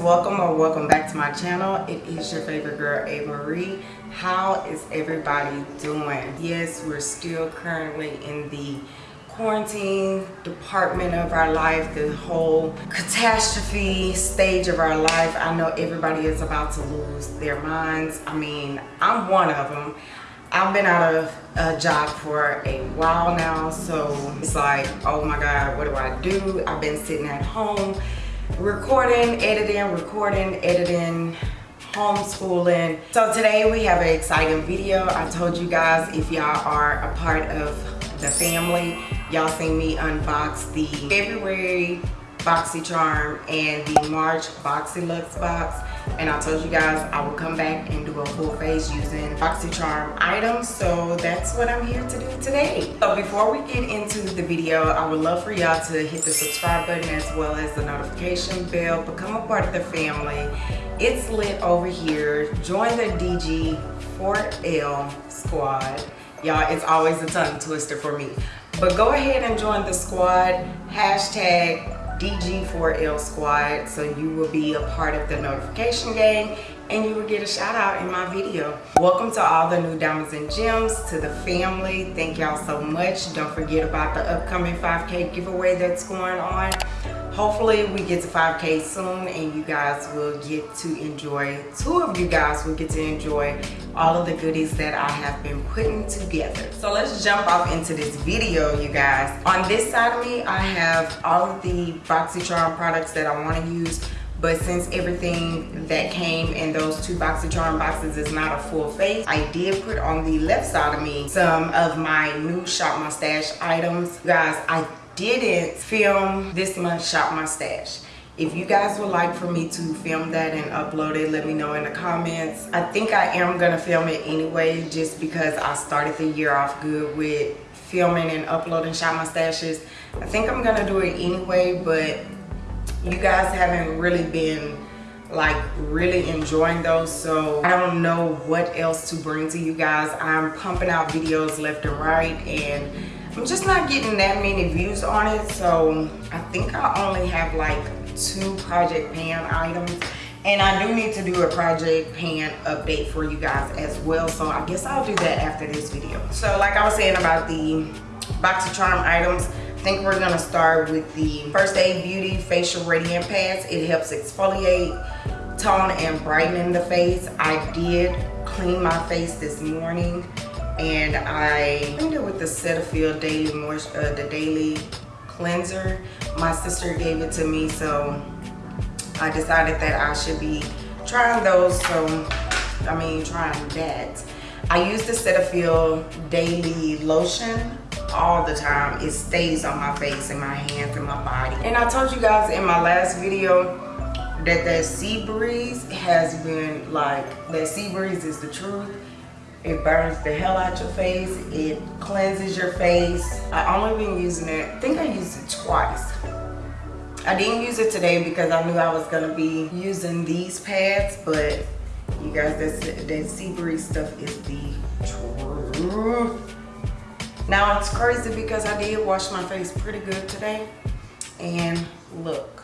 welcome or welcome back to my channel. It is your favorite girl a marie. How is everybody doing? Yes we're still currently in the quarantine department of our life the whole catastrophe stage of our life. I know everybody is about to lose their minds. I mean i'm one of them I've been out of a job for a while now, so it's like, oh my God, what do I do? I've been sitting at home recording, editing, recording, editing, homeschooling. So today we have an exciting video. I told you guys if y'all are a part of the family, y'all seen me unbox the February BoxyCharm and the March BoxyLuxe box and I told you guys I will come back and do a full face using BoxyCharm items so that's what I'm here to do today. So before we get into the video I would love for y'all to hit the subscribe button as well as the notification bell become a part of the family. It's lit over here. Join the DG4L squad. Y'all it's always a tongue twister for me. But go ahead and join the squad. Hashtag DG4L squad so you will be a part of the notification gang and you will get a shout out in my video. Welcome to all the new diamonds and gems to the family. Thank y'all so much. Don't forget about the upcoming 5k giveaway that's going on hopefully we get to 5k soon and you guys will get to enjoy two of you guys will get to enjoy all of the goodies that i have been putting together so let's jump off into this video you guys on this side of me i have all of the boxycharm products that i want to use but since everything that came in those two BoxyCharm boxes is not a full face, I did put on the left side of me some of my new Shop My Stash items. Guys, I didn't film this month shop my stash. If you guys would like for me to film that and upload it let me know in the comments. I think i am gonna film it anyway just because i started the year off good with filming and uploading shop my stashes. I think i'm gonna do it anyway but you guys haven't really been like really enjoying those so i don't know what else to bring to you guys. I'm pumping out videos left and right and I'm just not getting that many views on it. So I think I only have like two project pan items. And I do need to do a project pan update for you guys as well. So I guess I'll do that after this video. So like I was saying about the BoxyCharm items, I think we're gonna start with the First Aid Beauty Facial Radiant Pads. It helps exfoliate, tone, and brighten the face. I did clean my face this morning and I cleaned it with the Cetaphil Daily Moisture, uh, the Daily Cleanser. My sister gave it to me, so I decided that I should be trying those. So, I mean, trying that. I use the Cetaphil Daily Lotion all the time. It stays on my face and my hands and my body. And I told you guys in my last video that that sea breeze has been like, that sea breeze is the truth it burns the hell out your face. It cleanses your face. I only been using it, I think I used it twice. I didn't use it today because I knew I was gonna be using these pads, but you guys, that, that sea breeze stuff is the truth. Now it's crazy because I did wash my face pretty good today. And look,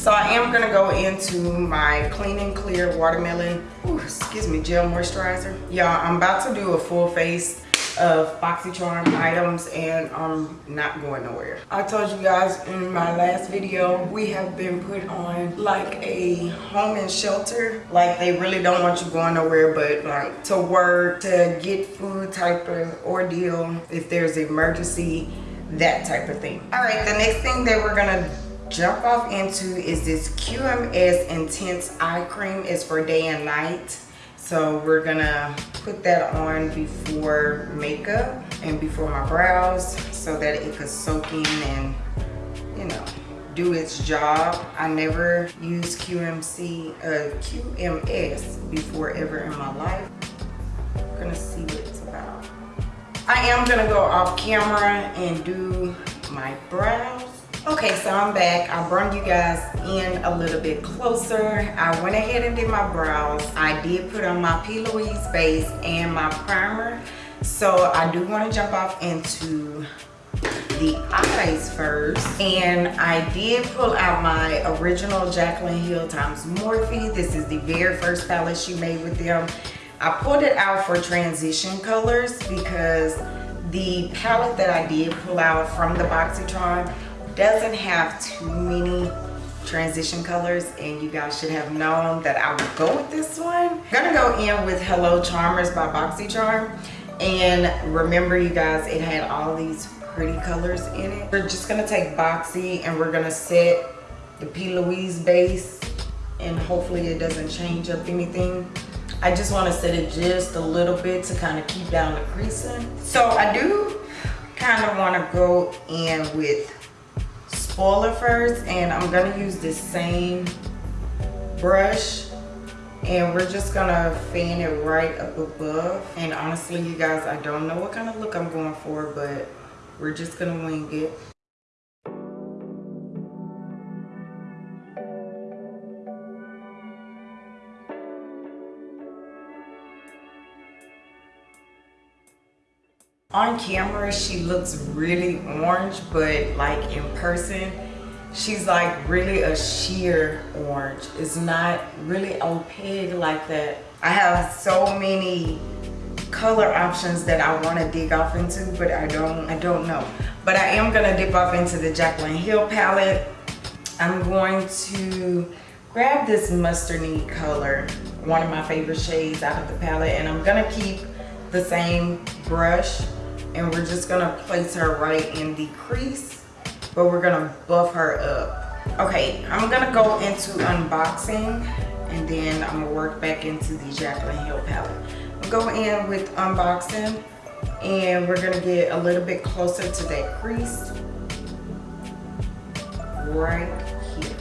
so I am gonna go into my Clean and Clear Watermelon, ooh, excuse me, gel moisturizer. Y'all, I'm about to do a full face of BoxyCharm items and I'm not going nowhere. I told you guys in my last video, we have been put on like a home and shelter. Like they really don't want you going nowhere but like to work, to get food type of ordeal, if there's emergency, that type of thing. All right, the next thing that we're gonna jump off into is this QMS Intense Eye Cream. It's for day and night. So we're gonna put that on before makeup and before my brows so that it could soak in and, you know, do its job. I never used QMC, uh, QMS before ever in my life. I'm gonna see what it's about. I am gonna go off camera and do my brows okay so i'm back i brought you guys in a little bit closer i went ahead and did my brows i did put on my p louise base and my primer so i do want to jump off into the eyes first. And I did pull out my original Jaclyn Hill times Morphe. This is the very first palette she made with them. I pulled it out for transition colors because the palette that I did pull out from the BoxyCharm doesn't have too many transition colors and you guys should have known that I would go with this one. I'm gonna go in with Hello Charmers by BoxyCharm and remember you guys it had all these pretty colors in it. We're just gonna take Boxy and we're gonna set the P. Louise base and hopefully it doesn't change up anything. I just want to set it just a little bit to kind of keep down the creasing. So I do kind of want to go in with spoiler first and I'm to use the same brush and we're just gonna fan it right up above. And honestly you guys I don't know what kind of look I'm going for but we're just gonna wing it on camera she looks really orange but like in person she's like really a sheer orange. It's not really opaque like that. I have so many color options that i want to dig off into but i don't i don't know. But i am gonna dip off into the jaclyn hill palette. I'm going to grab this mustardy color one of my favorite shades out of the palette and i'm gonna keep the same brush and we're just gonna place her right in the crease but we're gonna buff her up. Okay i'm gonna go into unboxing and then i'm gonna work back into the jaclyn hill palette. I'm go in with unboxing and we're gonna get a little bit closer to that crease right here.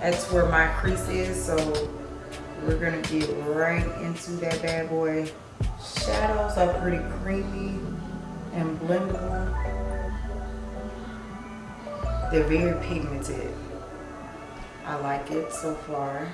That's where my crease is so we're gonna get right into that bad boy shadows are pretty creamy and blendable. They're very pigmented. I like it so far.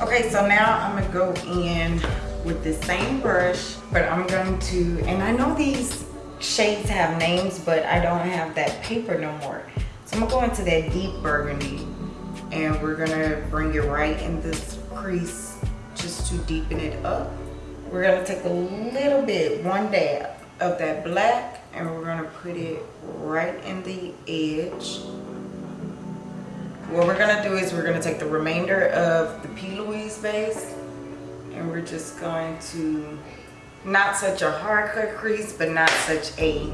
Okay, so now I'm gonna go in with the same brush, but I'm going to, and I know these shades have names, but I don't have that paper no more. So I'm gonna go into that deep burgundy and we're gonna bring it right in this crease just to deepen it up. We're gonna take a little bit, one dab of that black and we're gonna put it right in the edge. What we're gonna do is we're gonna take the remainder of the P. Louise base and we're just going to not such a hard cut crease but not such a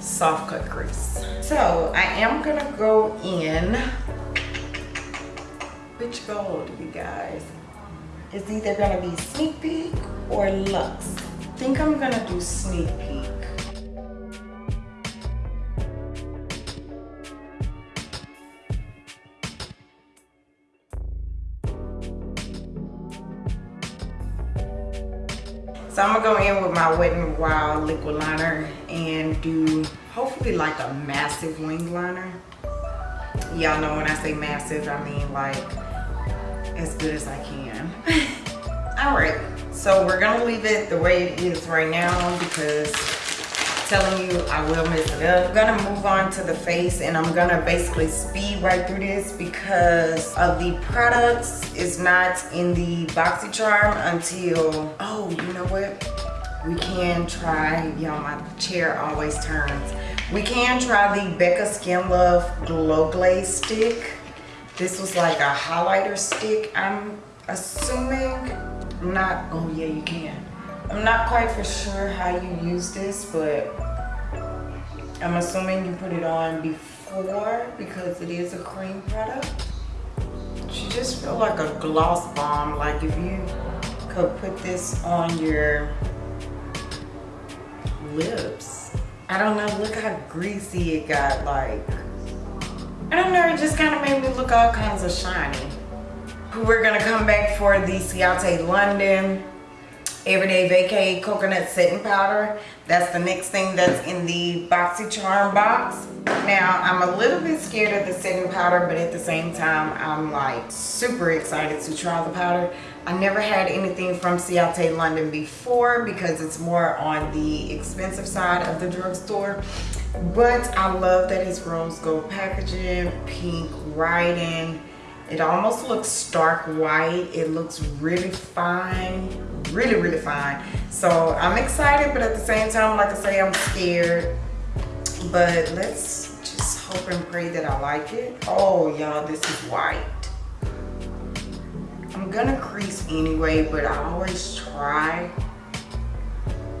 soft cut crease. So i am gonna go in. Which gold you guys? It's either gonna be sneak peek or luxe i think i'm gonna do sneak peek So I'm gonna go in with my Wet n Wild liquid liner and do hopefully like a massive wing liner. Y'all know when I say massive, I mean like as good as I can. All right, so we're gonna leave it the way it is right now because telling you I will mess it up. I'm gonna move on to the face and I'm gonna basically speed right through this because of the products is not in the BoxyCharm until, oh, you know what? We can try, y'all, my chair always turns. We can try the Becca Skin Love Glow Glaze Stick. This was like a highlighter stick, I'm assuming. I'm not, oh yeah, you can. I'm not quite for sure how you use this, but I'm assuming you put it on before because it is a cream product. She just feel like a gloss bomb. Like if you could put this on your lips. I don't know, look how greasy it got like. I don't know, it just kind of made me look all kinds of shiny. We're gonna come back for the Ciate London Everyday Vacay Coconut Setting Powder. That's the next thing that's in the BoxyCharm box. Now, I'm a little bit scared of the setting powder, but at the same time, I'm like super excited to try the powder. I never had anything from Ciate London before because it's more on the expensive side of the drugstore. But I love that it's rose gold packaging, pink writing. It almost looks stark white. It looks really fine, really, really fine. So I'm excited, but at the same time, like I say, I'm scared. But let's just hope and pray that I like it. Oh, y'all, this is white. I'm gonna crease anyway, but I always try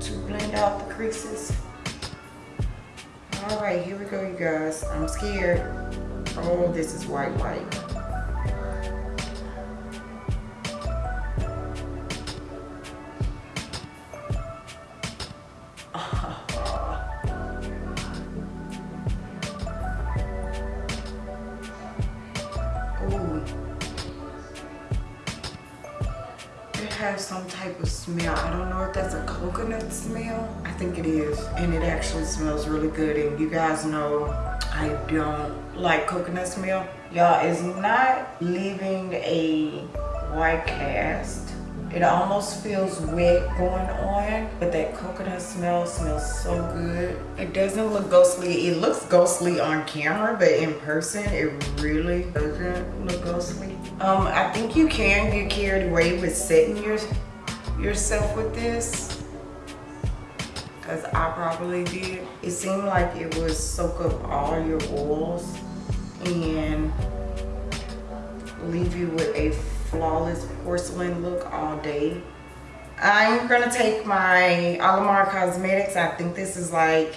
to blend out the creases. All right, here we go, you guys. I'm scared. Oh, this is white, white. Has some type of smell. I don't know if that's a coconut smell. I think it is. And it actually smells really good. And you guys know I don't like coconut smell. Y'all, it's not leaving a white cast. It almost feels wet going on, but that coconut smell smells so good. It doesn't look ghostly. It looks ghostly on camera, but in person, it really doesn't look ghostly. Um, I think you can get carried away with setting your, yourself with this because I probably did. It seemed like it would soak up all your oils and leave you with a flawless porcelain look all day. I'm gonna take my Alamar Cosmetics. I think this is like,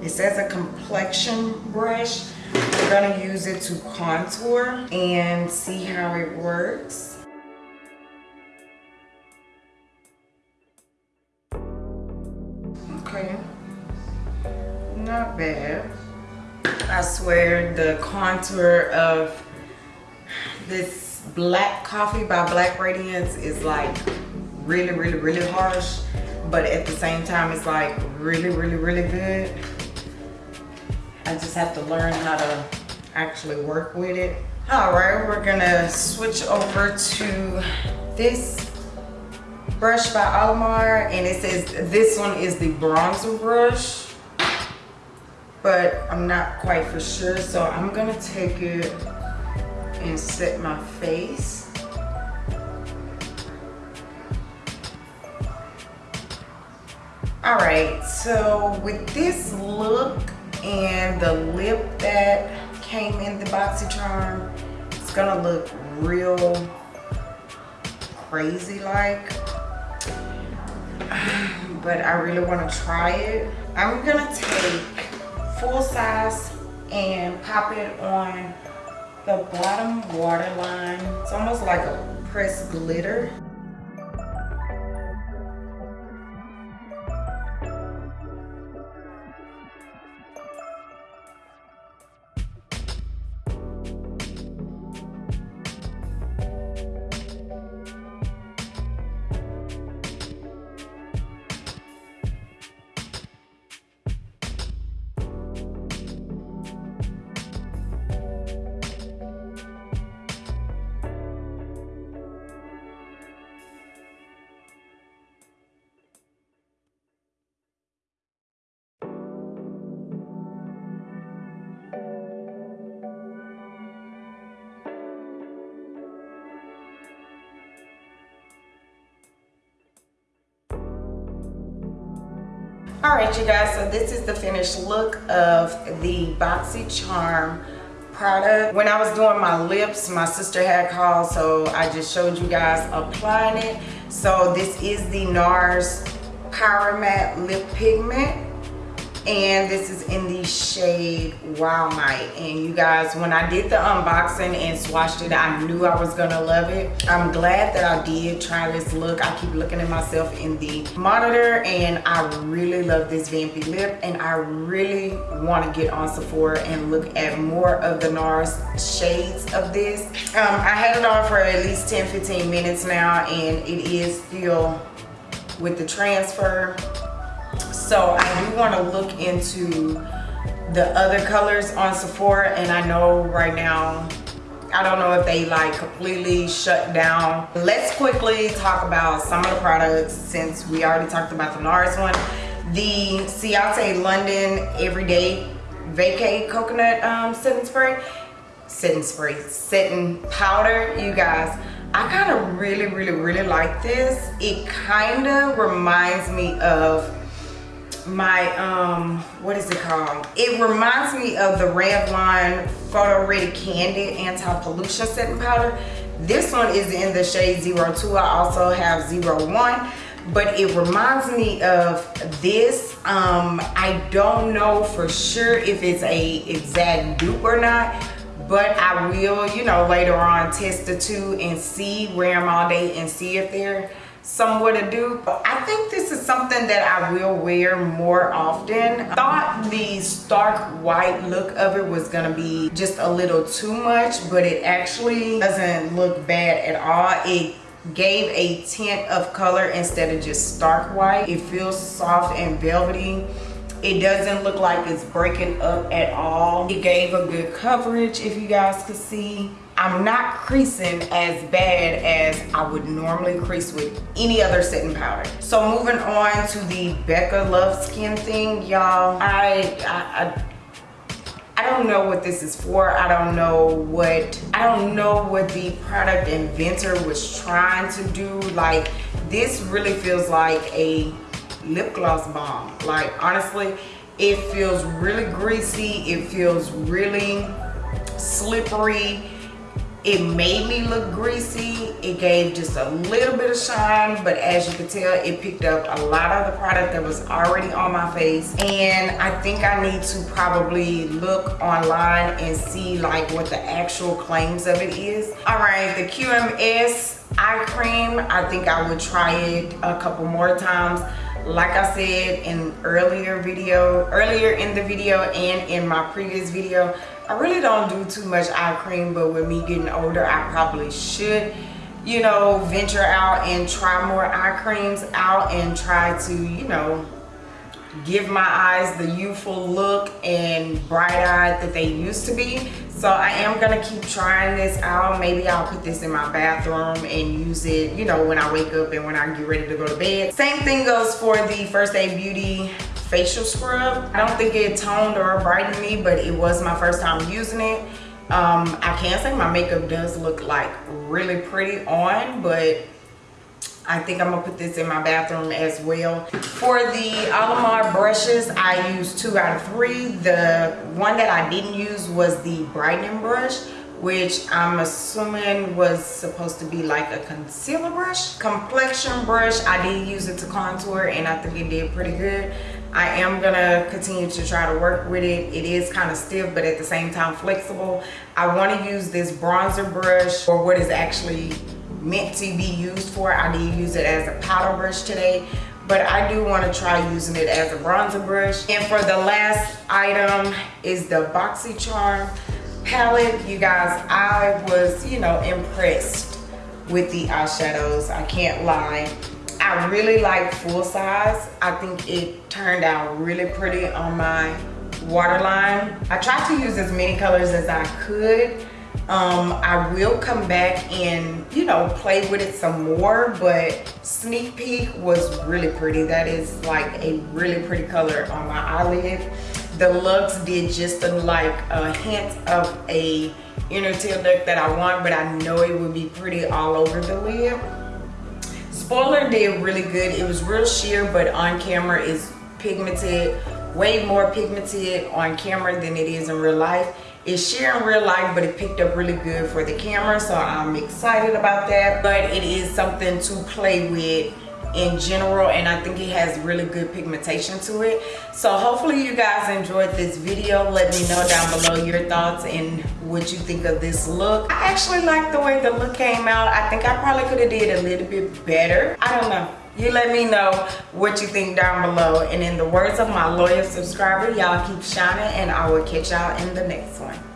it says a complexion brush. I'm gonna use it to contour and see how it works. Okay, not bad. I swear the contour of this black coffee by black radiance is like really really really harsh but at the same time it's like really really really good. I just have to learn how to actually work with it. All right we're gonna switch over to this brush by Alamar and it says this one is the bronzer brush but I'm not quite for sure so I'm gonna take it and set my face. All right, so with this look and the lip that came in the BoxyCharm, it's gonna look real crazy like. But I really wanna try it. I'm gonna take full size and pop it on the bottom waterline. It's almost like a pressed glitter. All right you guys so this is the finished look of the boxycharm product. When i was doing my lips my sister had called so i just showed you guys applying it. So this is the nars power matte lip pigment and this is in the shade wild night and you guys when i did the unboxing and swatched it i knew i was gonna love it. I'm glad that i did try this look. I keep looking at myself in the monitor and i really love this vampy lip and i really want to get on sephora and look at more of the nars shades of this. Um, i had it on for at least 10 15 minutes now and it is still with the transfer. So I do want to look into the other colors on Sephora and I know right now I don't know if they like completely shut down. Let's quickly talk about some of the products since we already talked about the NARS one. The Ciate London Everyday Vacay Coconut um, Setting Spray. Setting spray, setting powder, you guys. I kind of really, really, really like this. It kind of reminds me of my um what is it called? It reminds me of the revlon photo ready candid anti-pollution setting powder. This one is in the shade 02 i also have 01 but it reminds me of this. Um i don't know for sure if it's a exact dupe or not but i will you know later on test the two and see wear them all day and see if they're somewhat a dupe. I think this is something that I will wear more often. Thought the stark white look of it was gonna be just a little too much, but it actually doesn't look bad at all. It gave a tint of color instead of just stark white. It feels soft and velvety. It doesn't look like it's breaking up at all. It gave a good coverage if you guys could see. I'm not creasing as bad as I would normally crease with any other setting powder. So moving on to the Becca Love Skin thing, y'all. I, I, I I don't know what this is for. I don't know what I don't know what the product inventor was trying to do. Like this really feels like a lip gloss bomb. Like honestly, it feels really greasy. It feels really slippery. It made me look greasy. It gave just a little bit of shine but as you can tell it picked up a lot of the product that was already on my face. And i think i need to probably look online and see like what the actual claims of it is. All right the qms eye cream. I think i would try it a couple more times like i said in earlier video earlier in the video and in my previous video I really don't do too much eye cream, but with me getting older, I probably should, you know, venture out and try more eye creams out and try to, you know, give my eyes the youthful look and bright-eyed that they used to be. So I am gonna keep trying this out. Maybe I'll put this in my bathroom and use it, you know, when I wake up and when I get ready to go to bed. Same thing goes for the First Aid Beauty facial scrub. I don't think it toned or brightened me, but it was my first time using it. Um, I can say my makeup does look like really pretty on, but I think I'm gonna put this in my bathroom as well. For the Alamar brushes, I used two out of three. The one that I didn't use was the brightening brush which I'm assuming was supposed to be like a concealer brush. Complexion brush, I did use it to contour and I think it did pretty good. I am gonna continue to try to work with it. It is kind of stiff, but at the same time flexible. I wanna use this bronzer brush for what is actually meant to be used for. I did use it as a powder brush today, but I do wanna try using it as a bronzer brush. And for the last item is the BoxyCharm palette. You guys, I was, you know, impressed with the eyeshadows. I can't lie. I really like full size. I think it turned out really pretty on my waterline. I tried to use as many colors as I could. Um, I will come back and, you know, play with it some more, but Sneak Peek was really pretty. That is like a really pretty color on my eyelid. The Lux did just a, like a hint of a inner tear duct that I want, but I know it would be pretty all over the lid. Spoiler did really good. It was real sheer, but on camera is pigmented, way more pigmented on camera than it is in real life. It's sheer in real life, but it picked up really good for the camera, so I'm excited about that. But it is something to play with in general and I think it has really good pigmentation to it. So hopefully you guys enjoyed this video. Let me know down below your thoughts and what you think of this look. I actually like the way the look came out. I think I probably could have did a little bit better. I don't know. You let me know what you think down below. And in the words of my loyal subscriber, y'all keep shining and I will catch y'all in the next one.